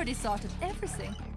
already sorted everything.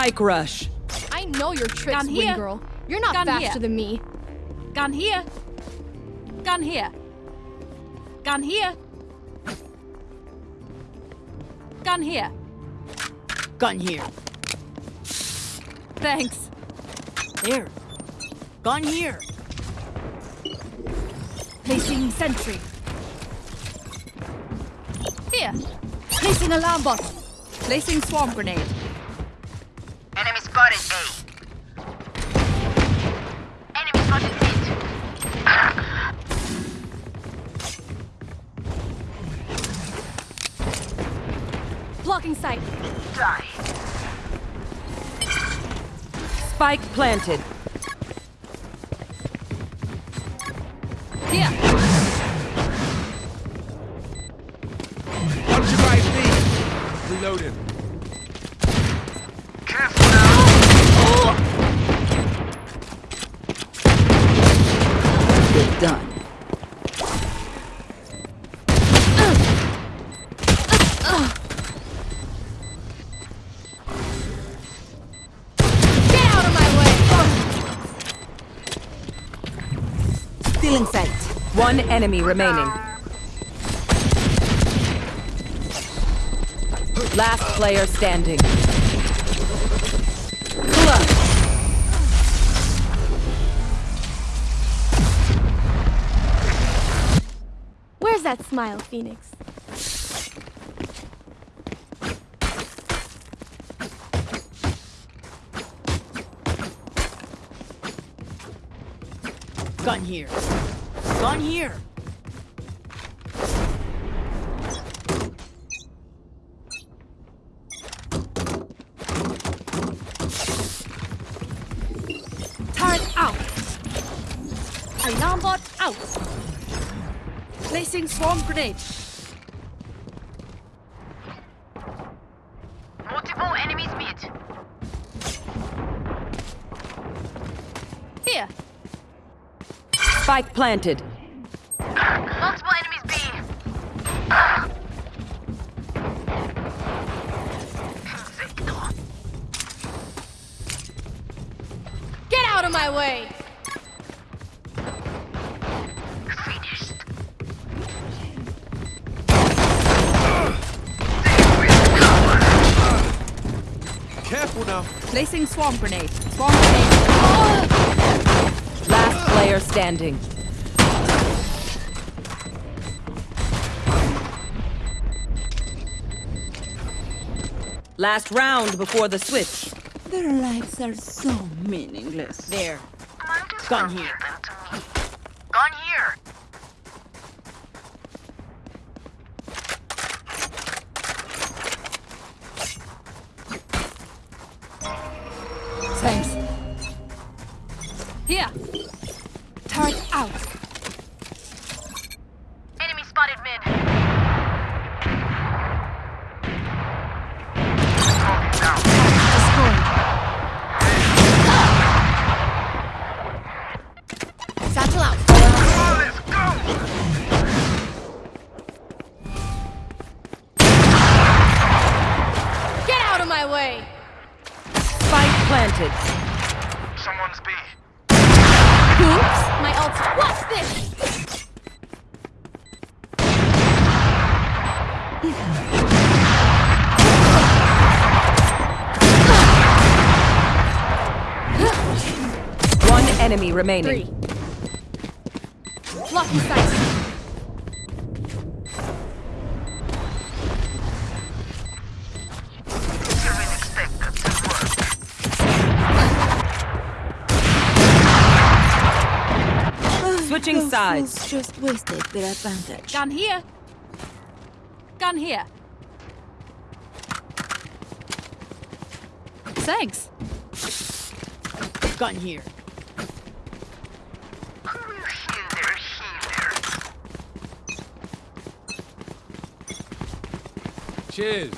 Spike rush. I know your tricks, Gun here. Girl. You're not Gun faster here. than me. Gun here. Gun here. Gun here. Gun here. Gun here. Thanks. There. Gun here. Placing sentry. Here. Placing alarm bot. Placing swarm grenade. Enemy spotted A. Enemy spotted mid. Blocking sight. Die. Spike planted. Enemy remaining. Last player standing. Clutch. Where's that smile, Phoenix? Gun here. Gun here. Alarm out. Placing swarm grenade. Multiple enemies mid. Here. Spike planted. Placing swarm grenade. Swarm grenade. Last player standing. Last round before the switch. Their lives are so meaningless. There. Might as Gun here. Battle out! Get out of my way! Spike planted. Someone's B. Oops! My ult. What's this! One enemy remaining. Three. Blocking sight. Didn't expect that to work. Switching Those sides. just wasted their advantage. Gun here. Gun here. Thanks. Gun here. Cheers.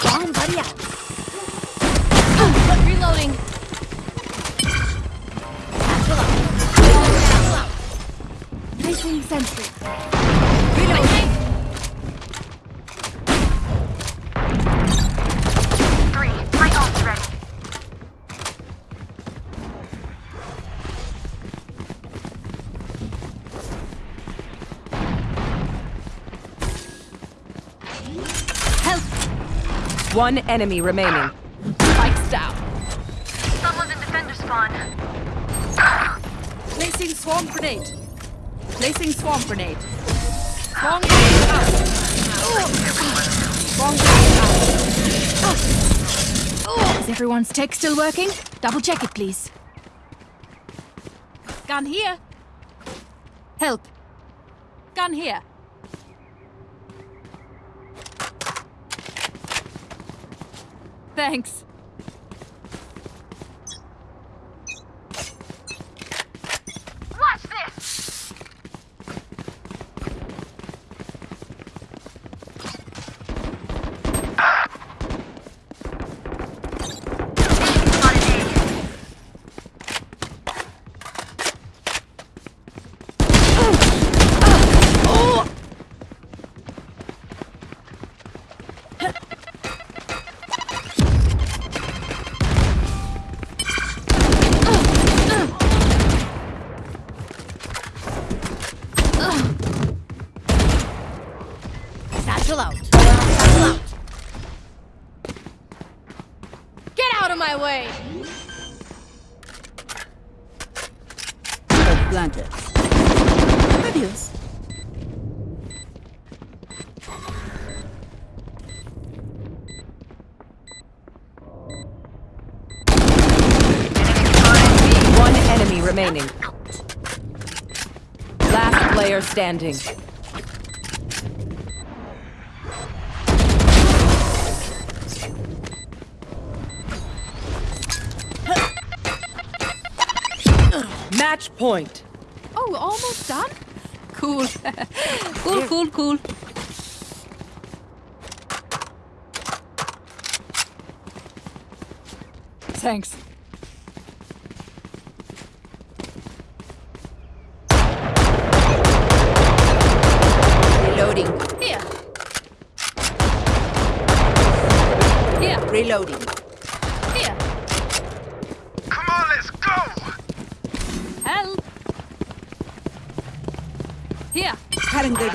Bomb buddy out. One enemy remaining. Spikes down. Someone's in defender spawn. Placing swarm grenade. Placing swarm grenade. Swarm grenade out. Swarm grenade out. Is everyone's tech still working? Double check it, please. Gun here. Help. Gun here. Thanks. Remaining. Last player standing. Match point. Oh, almost done? Cool. cool, cool, cool. Thanks. Reloading. Here. Here. Reloading. Here. Come on, let's go. Help. Here. Cutting their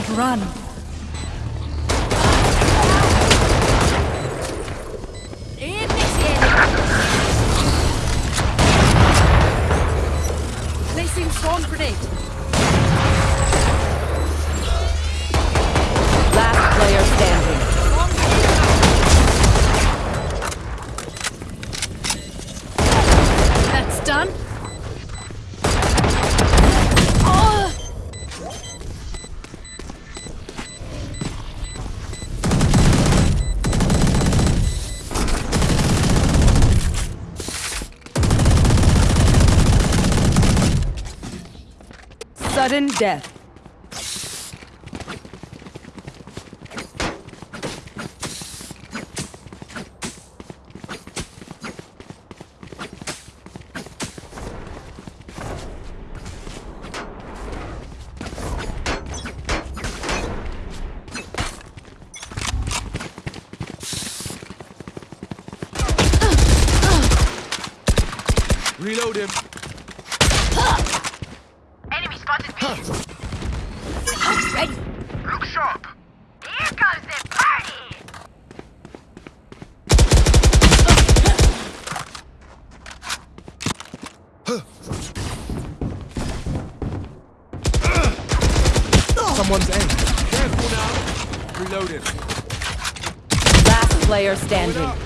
should run. Sudden death. Someone's aim. Careful now. Reloading. Last player Going standing. up.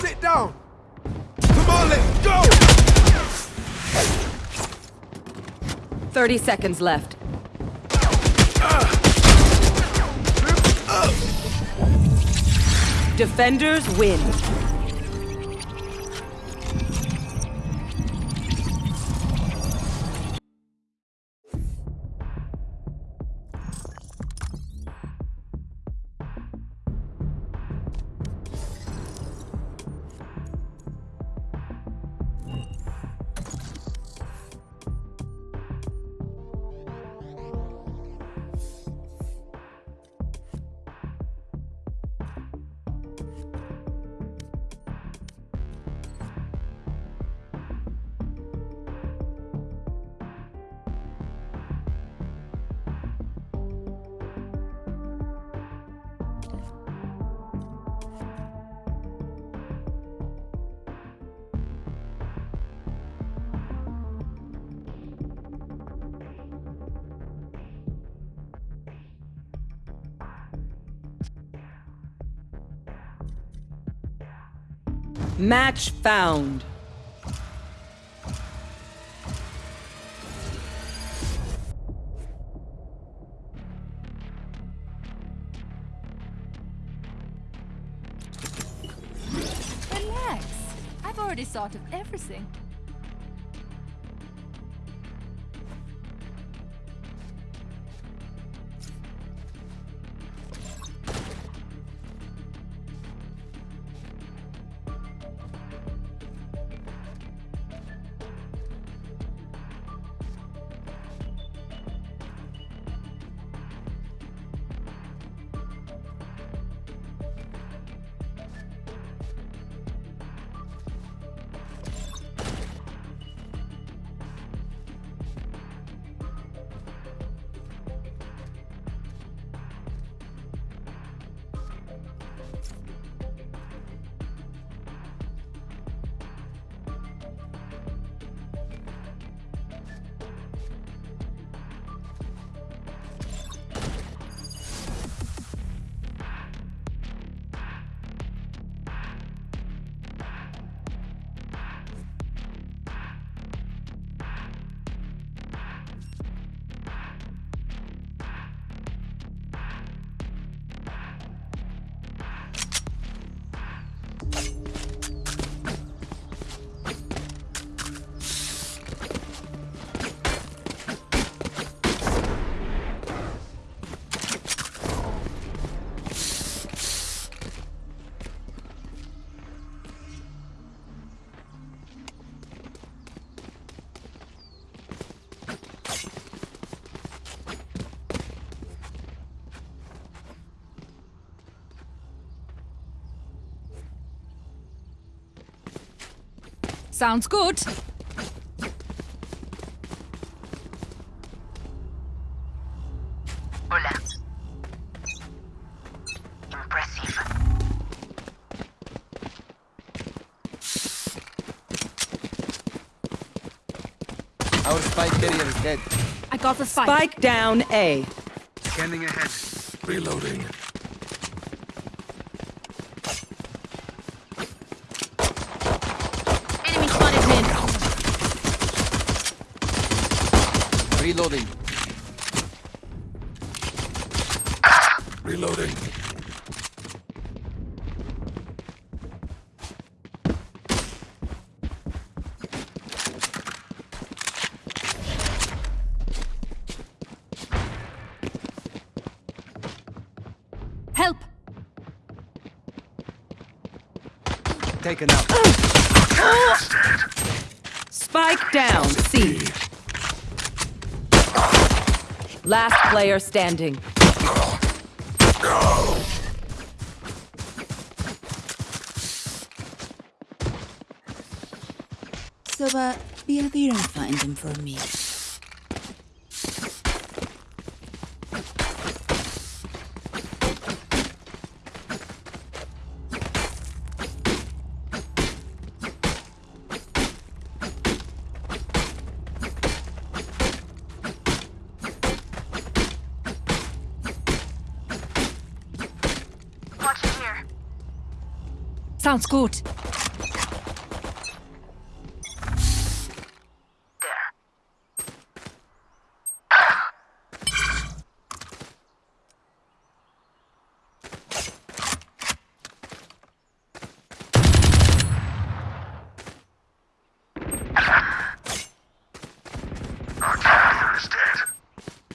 Sit down. Come on, let's go. 30 seconds left. Defenders win. Match found. Relax. I've already thought of everything. Sounds good. Hola. Impressive. Our spike carrier is dead. I got the spike. Spike down A. Scanning ahead. Reloading. Enemy spotted mid. Reloading. Reloading. Help! Taken out. Spike down C. Last player standing. So, uh, be a there and find them for me. Sounds good.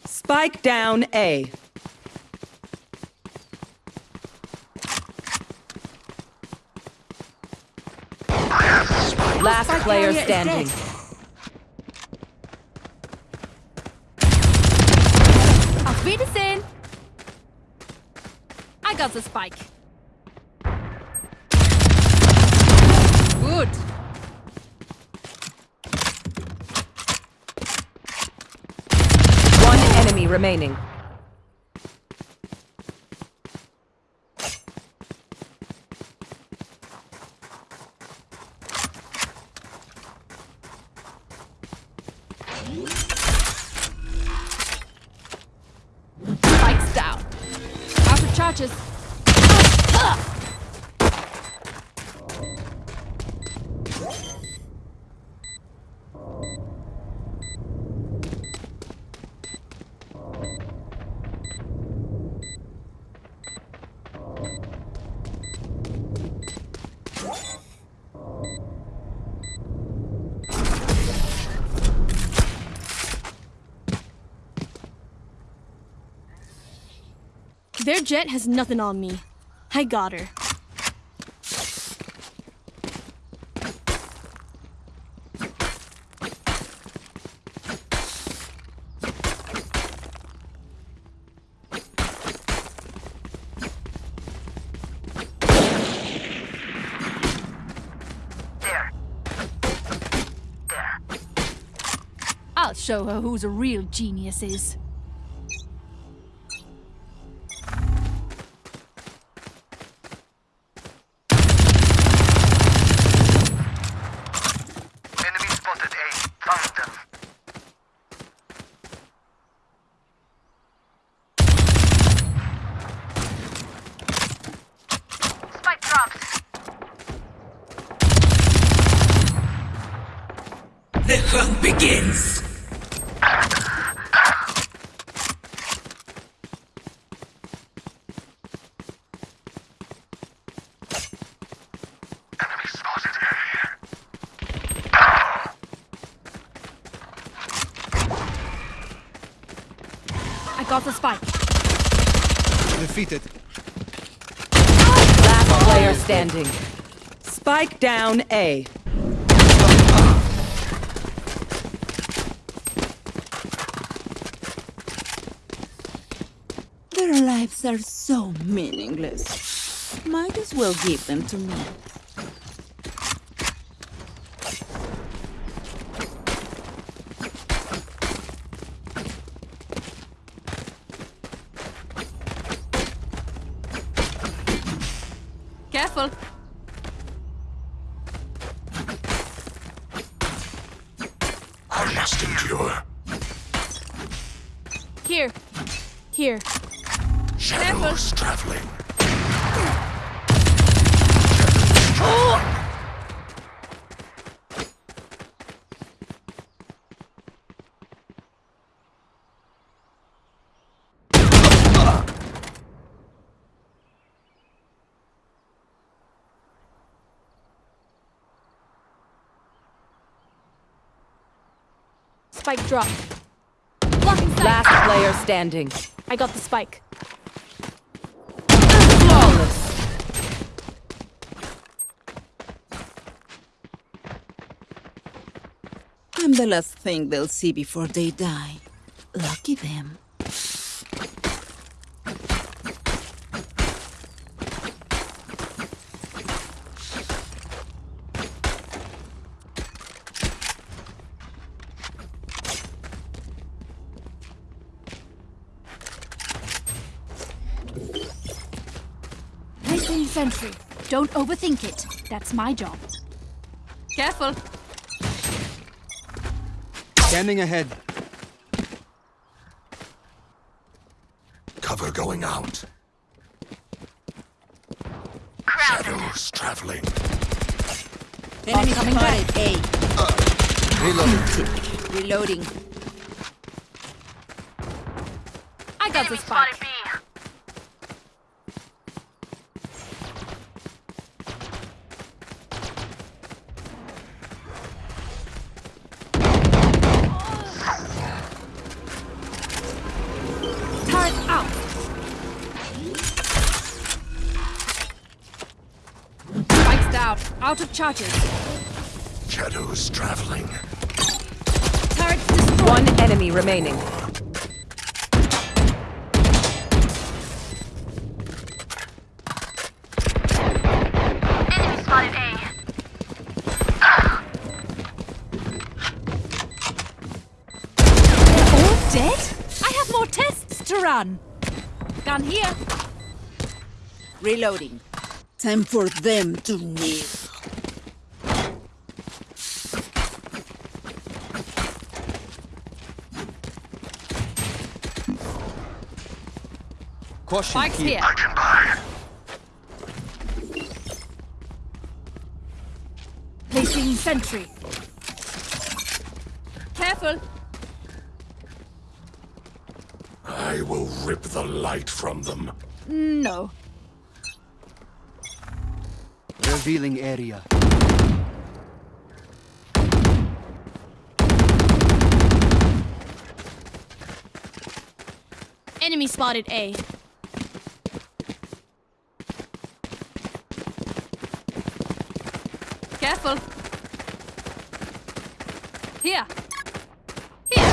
Spike down A. Last player carrier is standing. Auf Wiedersehen. I got the spike. Good. One enemy remaining. Jet has nothing on me. I got her. I'll show her who's a real genius is. Enemy spotted A. Found them. Spike dropped. The hunt begins! Enemy spotted A. I got the spike. Defeated. Last player standing. Spike down A. Their lives are so meaningless. Might as well give them to me. Careful. Here. Shadows traveling. Spike drop. Last player standing. I got the spike. Flawless. I'm the last thing they'll see before they die. Lucky them. Placing sentry. Don't overthink it. That's my job. Careful. Scanning ahead. Cover going out. Crowd Shadows traveling. Enemy coming spotted A. Uh, reloading. Reloading. I got Enemy the spike. Charges. Shadows traveling. Turret destroyed. One enemy remaining. Enemy spotted A. All dead? I have more tests to run. Gun here. Reloading. Time for them to kneel. Caution Spikes here. here. I can buy. Placing sentry. Careful. I will rip the light from them. No. Revealing area. Enemy spotted A. Careful. Here. Here.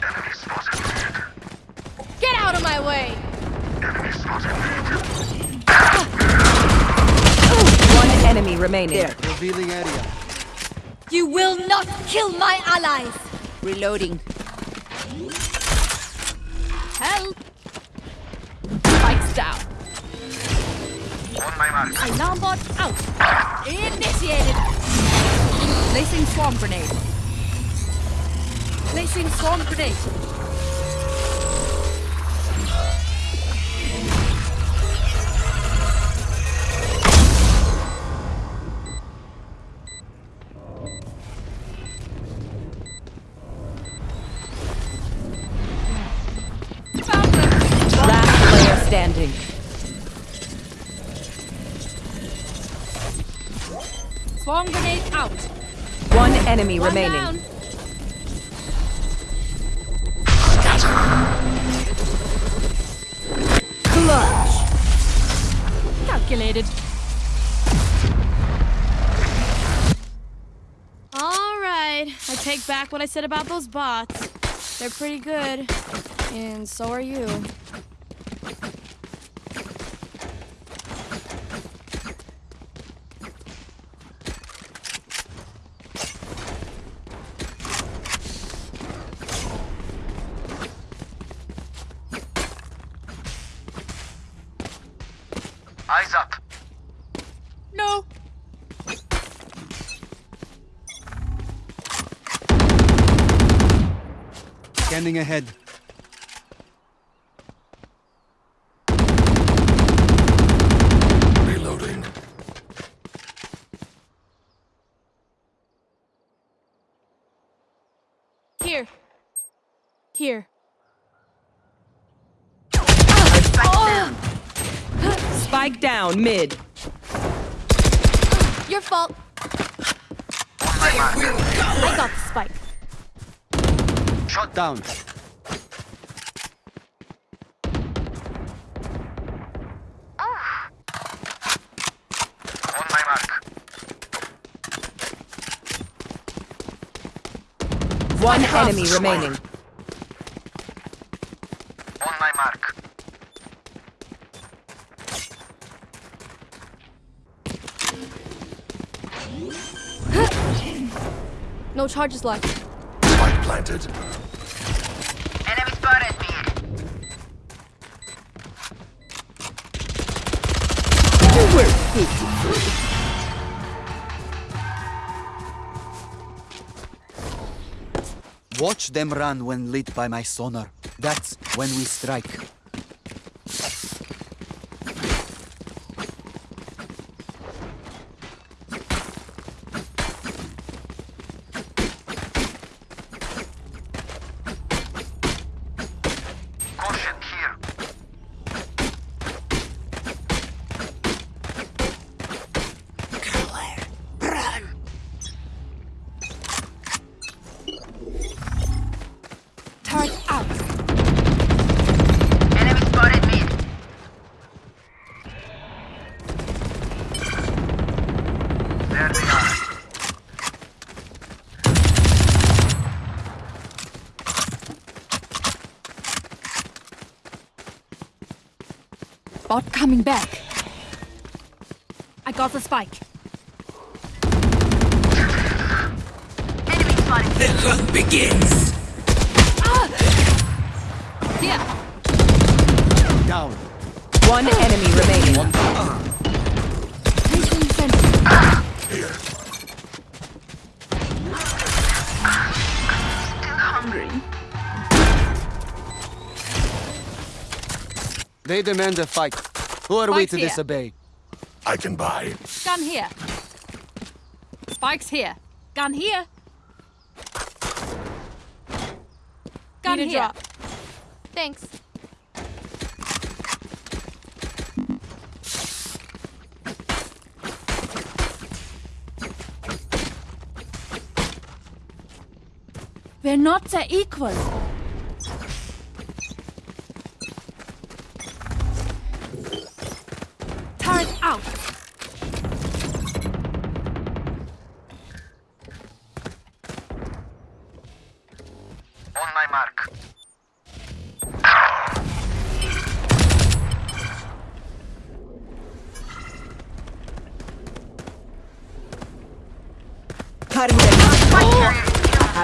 Enemy spotted mid. Get out of my way! Enemy spotted mid. One enemy remaining. There. Revealing area. You will not kill my allies! Reloading. Swarm grenade. Placing swarm grenade. Enemy One remaining. down. Clutch. Calculated. Alright, I take back what I said about those bots. They're pretty good. And so are you. Scanning ahead. Reloading. Here. Here. Spike down mid. Your fault. On my mark. I got the spike. Shot down. On my. One enemy remaining. On my mark. No charges left. Spike planted. Watch them run when lit by my sonar. That's when we strike. Demand a fight. Who are we to here. disobey? I can buy. Gun here. Spikes here. Gun here. Gun Need a here. drop. Thanks. We're not the equal.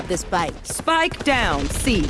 The spike. Spike down. C.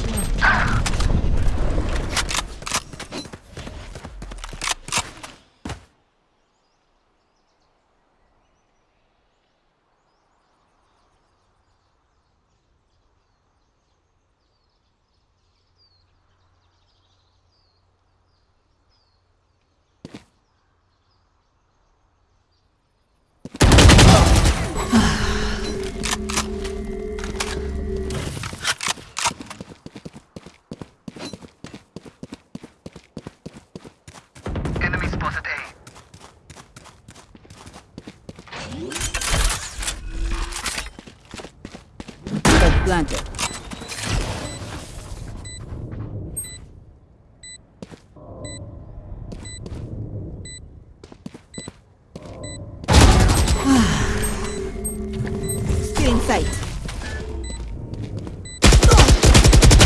Still in sight.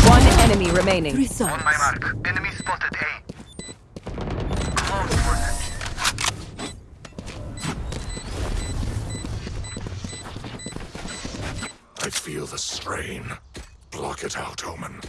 One enemy remaining. Results. On my mark. Enemy spotted A. Close for. I feel the strain. Block it out, Omen.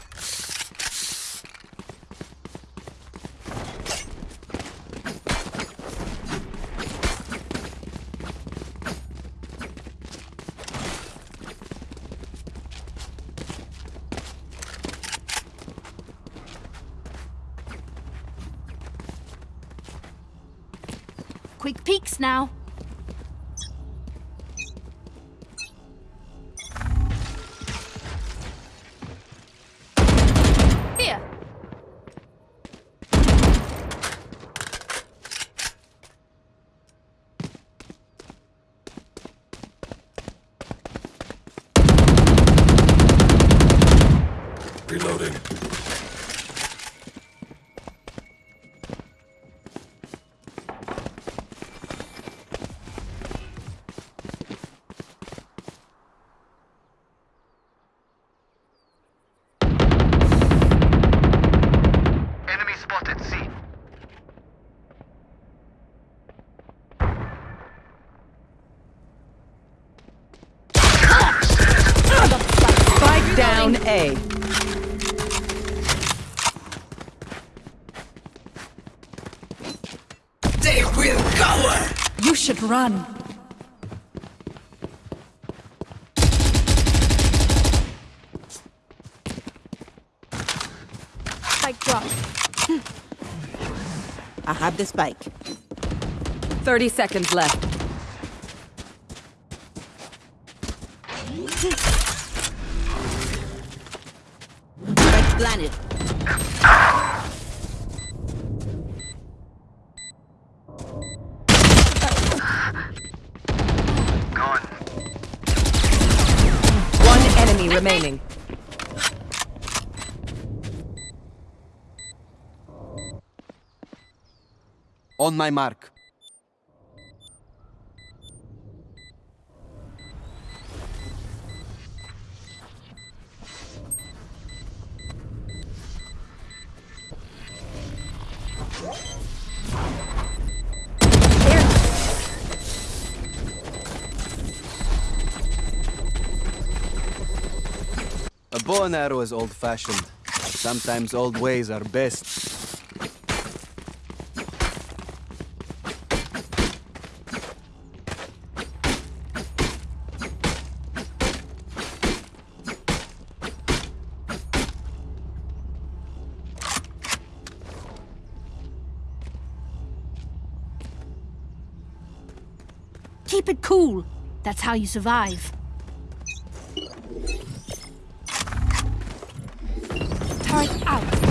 You should run. Spike drops. I have the spike. 30 seconds left. On my mark. A bow and arrow is old-fashioned. Sometimes old ways are best. Keep it cool. That's how you survive. Turret out.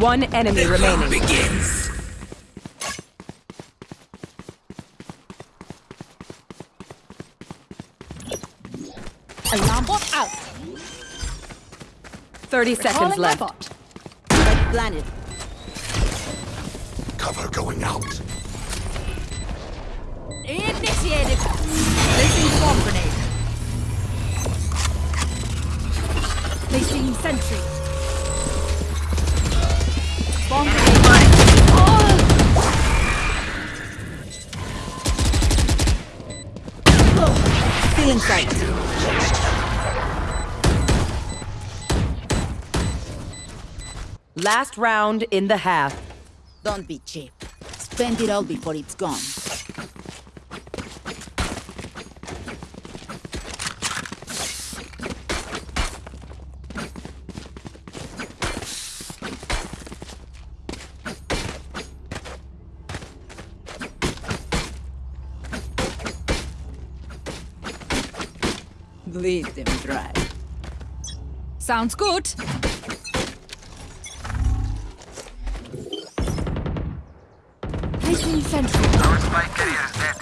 One enemy the remaining. Alarm bot out. 30 seconds Calling my left. bot. Spike. Cover going out. In sight. Last round in the half. Don't be cheap. Spend it all before it's gone. Sounds good. Placing sentry. Our spike carrier is dead.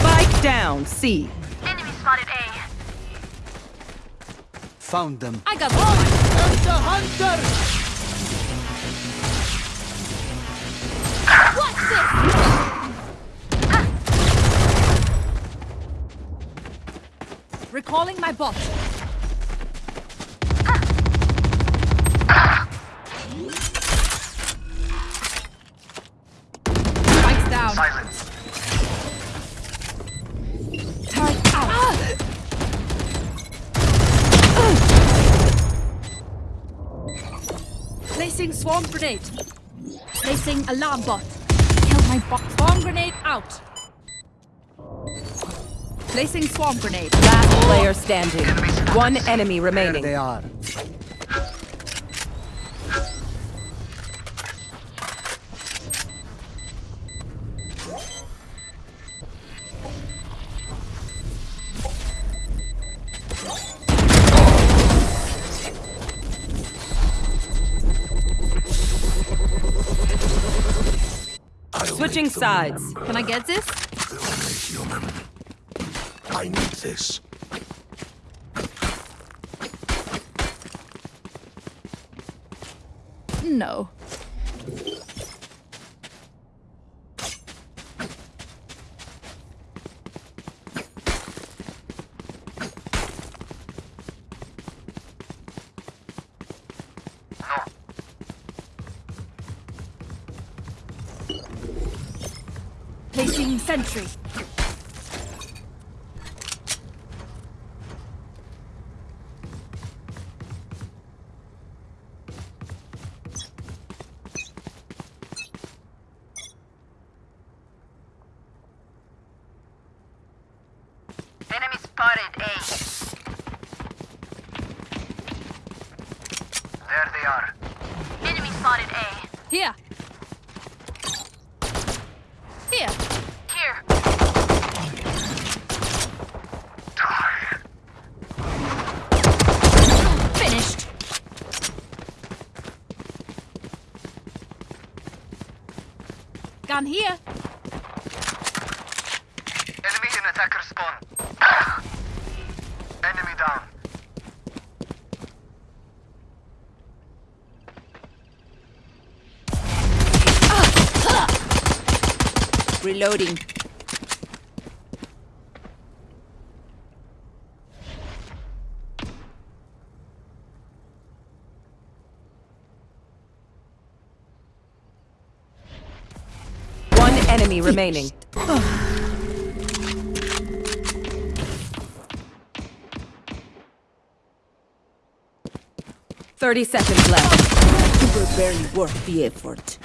Spike down. C. Enemy spotted A. Found them. I got one. The hunter. What's this? Recalling my bot. Alarm bot. Kill my bot. Swarm grenade out. Placing swarm grenade. Last player standing. One enemy There remaining. they are. Switching sides. remember. Can I get this? Human. I need this. No. Placing sentry. Enemy spotted A. There they are. Enemy spotted A. Here. Here. Here. Die. Finished. Gun here. Enemy in attacker spawn. Enemy down. Reloading. One enemy remaining. Thirty seconds left. You were barely worth the effort.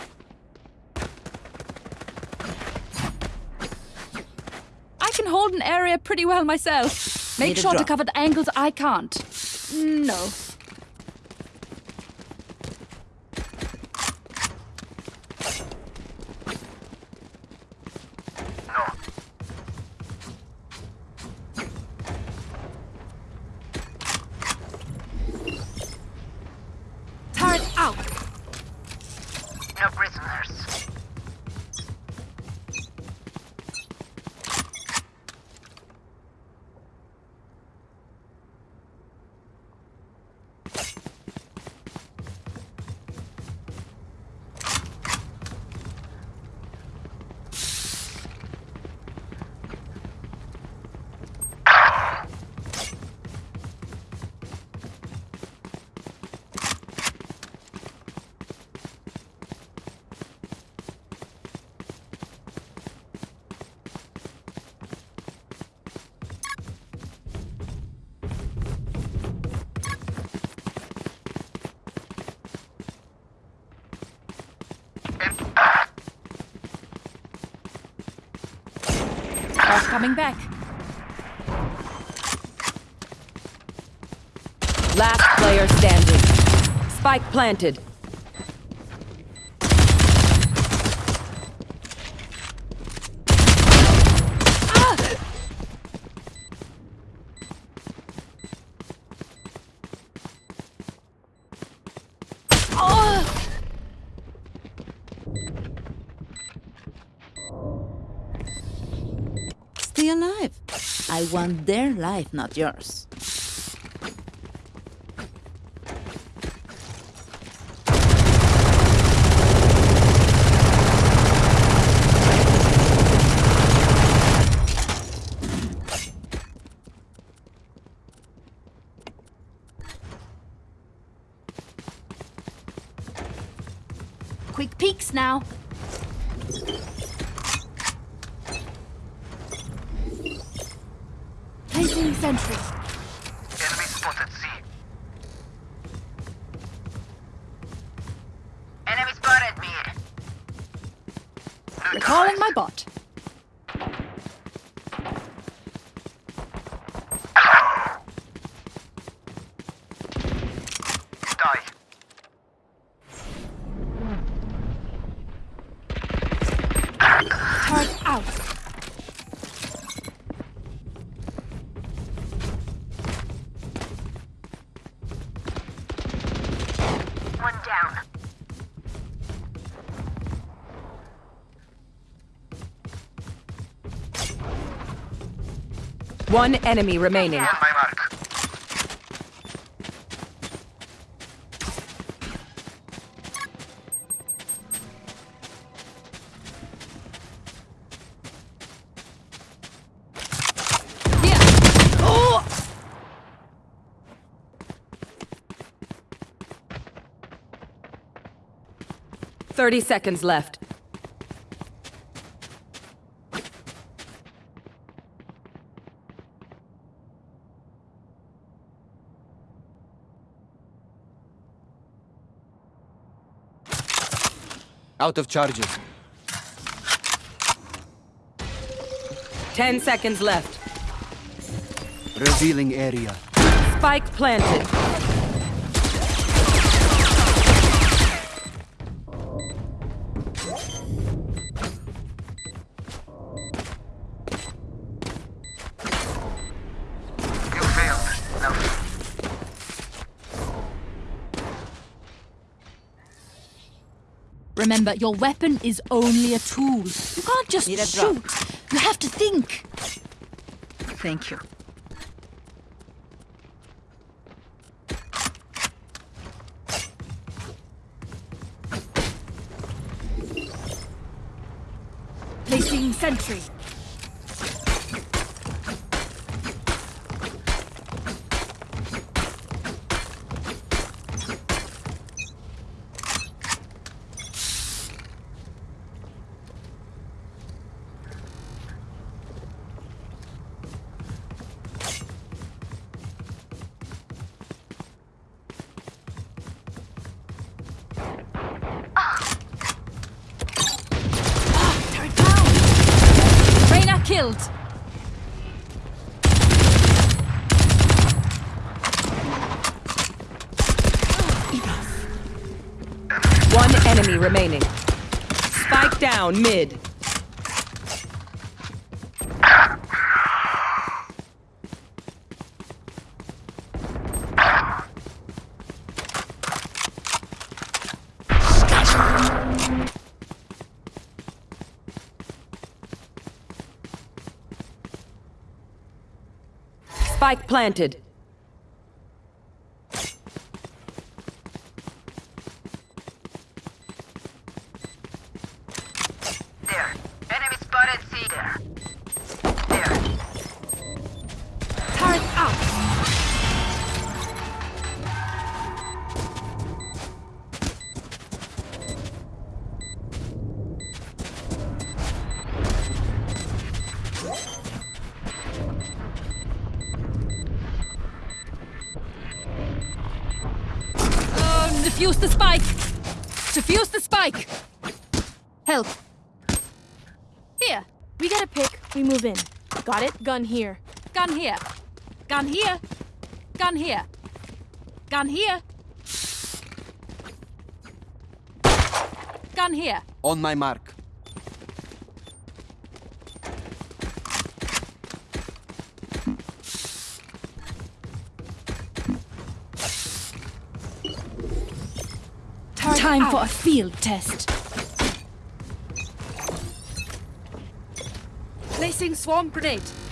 I can hold an area pretty well myself. Make Need sure to cover the angles I can't. No. Coming back. Last player standing. Spike planted. Want their life, not yours. Quick peeks now. Placing sentry. Enemy spotted C. Enemy spotted me. Recalling my bot. Die. Turret out. One down. One enemy remaining. On my mark. Oh! 30 seconds left. Out of charges. 10 seconds left. Revealing area. Spike planted. Remember, your weapon is only a tool. You can't just shoot. You have to think. Thank you. Placing sentry. Turret down! Reyna killed! One enemy remaining. Spike down mid. Spike planted. Got it? Gun here. Gun here. Gun here. Gun here. Gun here. Gun here. On my mark. Time for a field test. Placing swarm grenade.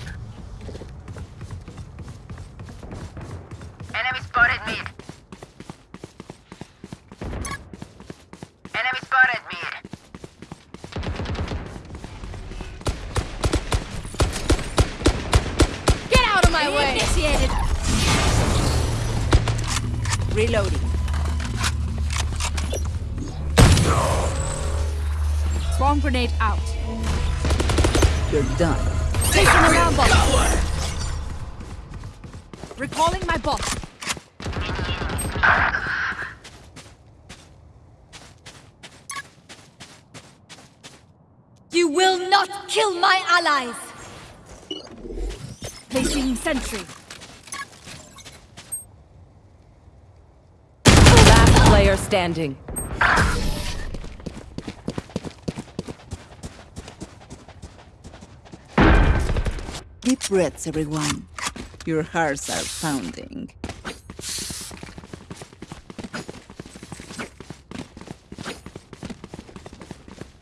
Kill my allies. Placing sentry. Last player standing. Deep breaths, everyone. Your hearts are pounding.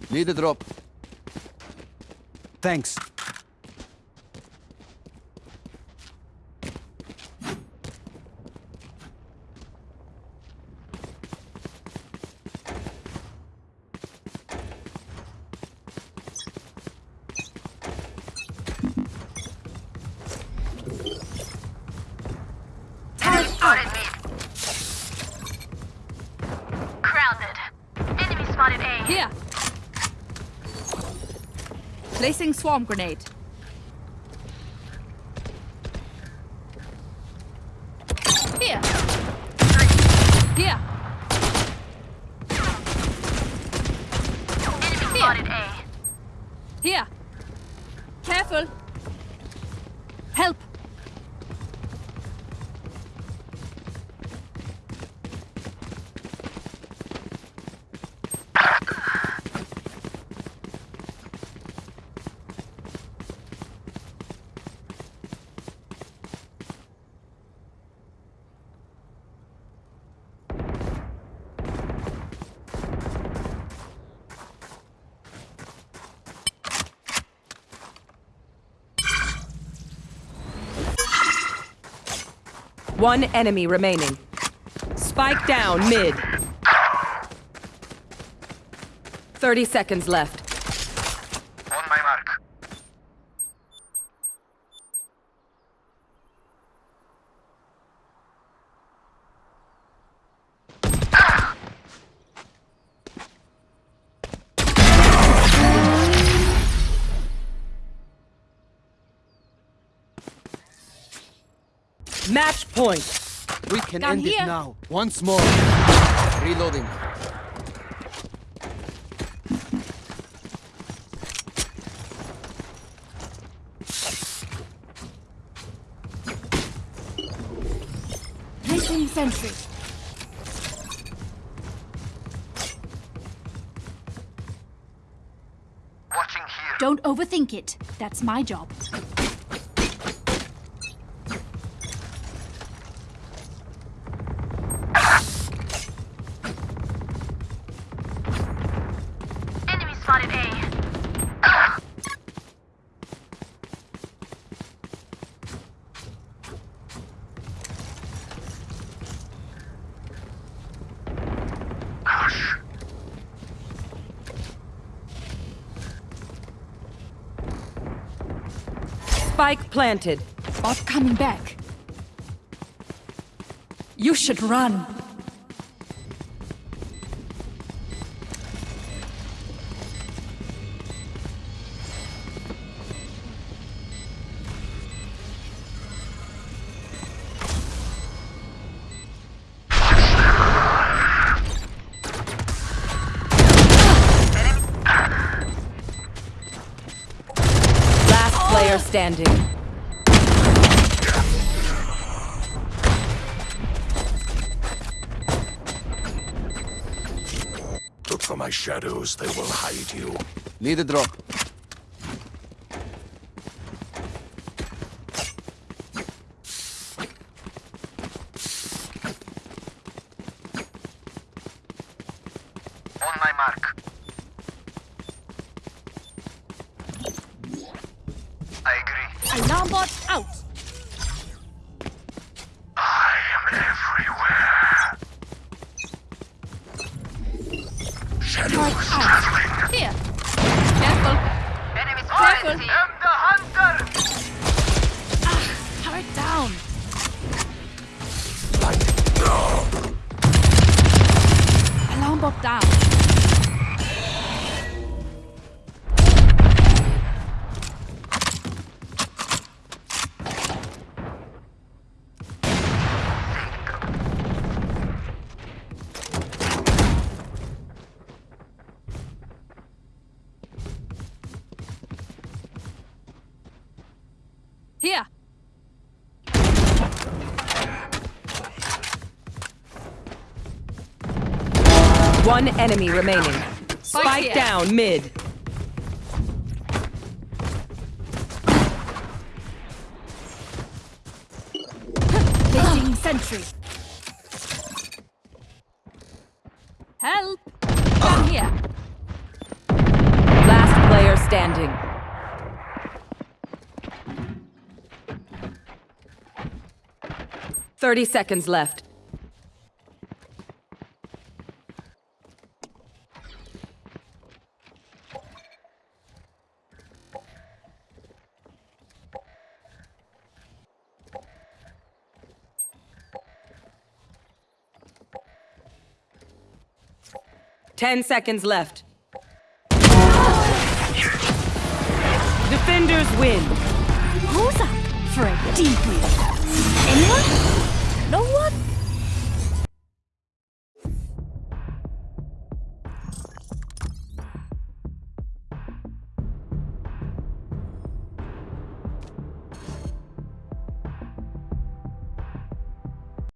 Need a drop. Thanks. Grounded. Enemy spotted A. Here. Placing swarm grenade. Here. Here. Enemy spotted A. Here. Careful. Help. One enemy remaining. Spike down mid. 30 seconds left. Point. We can Gun end here. it now. Once more. Reloading. Placing sentry. Watching here. Don't overthink it. That's my job. Spike planted. Bot coming back. You should run. Shadows, they will hide you. Need a drop. One enemy remaining. Spike here. down mid. Placing sentry. Help! Down here. Last player standing. Thirty seconds left. Ten seconds left. Defenders win. Who's up for a debrief? Anyone?